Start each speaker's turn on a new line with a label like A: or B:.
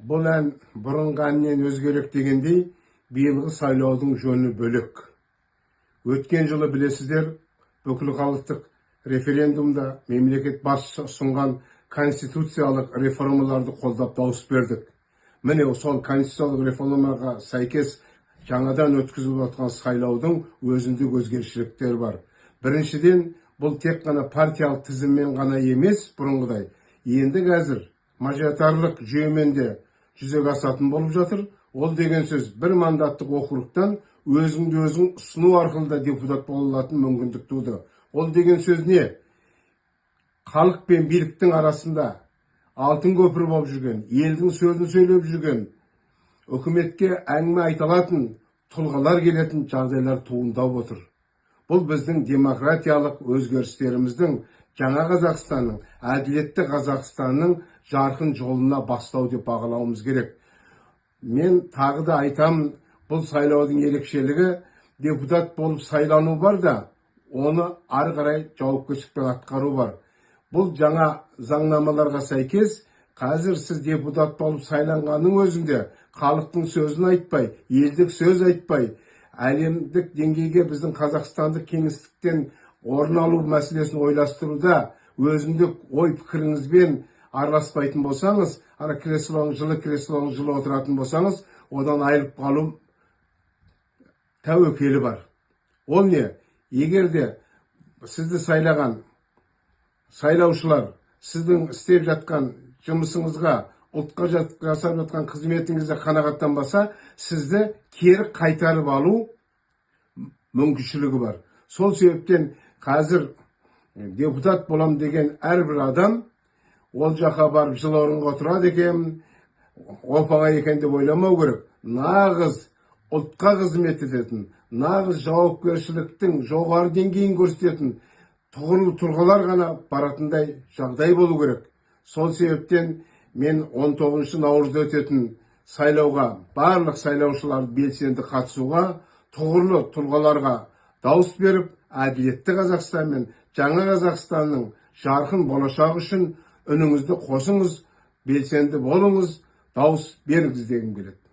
A: Бұл ән бұрынғы әннен өзгерек дегендей, биылғы сайлаудың жөні бөлек. Өткен жылы білесіздер, бүкіл халықтық референдумда мемлекет басшысы ұсынған конституциялық реформаларды қолдап дауыс бердік. Міне сол конституциялық реформаға сәйкес жаңадан өткізіліп жатқан сайлаудың өзіндік өзгерішіліктері бар. Біріншіден, бұл тек қана партиялық тізіммен ғана емес бұрынғыдай. Енді қазір мажоритарлық жүйемен де жүзеге асатын болып жатыр. Ол деген сөз бір мандаттық округтан өзіңді өзің ұсыну арқылы да депутат бола алатын мүмкіндік туды. Ол деген сөз не? халық пен биліктің арасында алтын көпір болып жүрген, елдің сөзін сөйлеп жүрген, үкіметке әңгіме айта алатын тұлғалар келетін жағдайлар туындап отыр. Бұл біздің демократиялық өзгерістеріміздің жаңа Қазақстанның, әділетті Қазақстанның жарқын жолына бастау деп бағалауымыз керек. Мен тағы да айтамын, бұл сайлаудың ерекшелігі депутат болып сайлану бар да, оны ары қарай жауапкершілікпен атқару бар. Бұл жаңа заңнамаларға сәйкес қазір сіз депутат болып сайланғанның өзінде халықтың сөзін айтпай, елдік сөз айтпай, әлемдік деңгейге біздің қазақстандық кеңістіктен орын алу мәселесін ойластыруда өзіндік ой пікіріңізбен араласпайтын болсаңыз, ана креслоның жылы креслоның жылы отыратын болсаңыз, одан айырылып қалу тәуекелі бар. Ол не? Егер де сізді сайлаған сайлаушылар сіздің істеп жатқан жұмысыңызға ұлтқа жасап жатқан қызметіңізге қанағаттанбаса сізді кері қайтарып алу мүмкіншілігі бар сол себептен қазір депутат болам деген әрбір адам ол жаққа барып жыл орынға отырады екен. Оп екен деп ойламау керек. Нағыз ұлтқа қызмет ететін нағыз жауапкершіліктің жоғары деңгейін көрсететін тұғырлы тұлғалар ғана баратындай жағдай болу керек. Сол себептен мен 19 наурызда өтетін сайлауға барлық сайлаушылар белсенді қатысуға тұғырлы тұлғаларға дауыс беріп әділетті қазақстан мен жаңа қазақстанның жарқын болашағы үшін үніңізді қосыңыз белсенді болыңыз дауыс беріңіз дегім келеді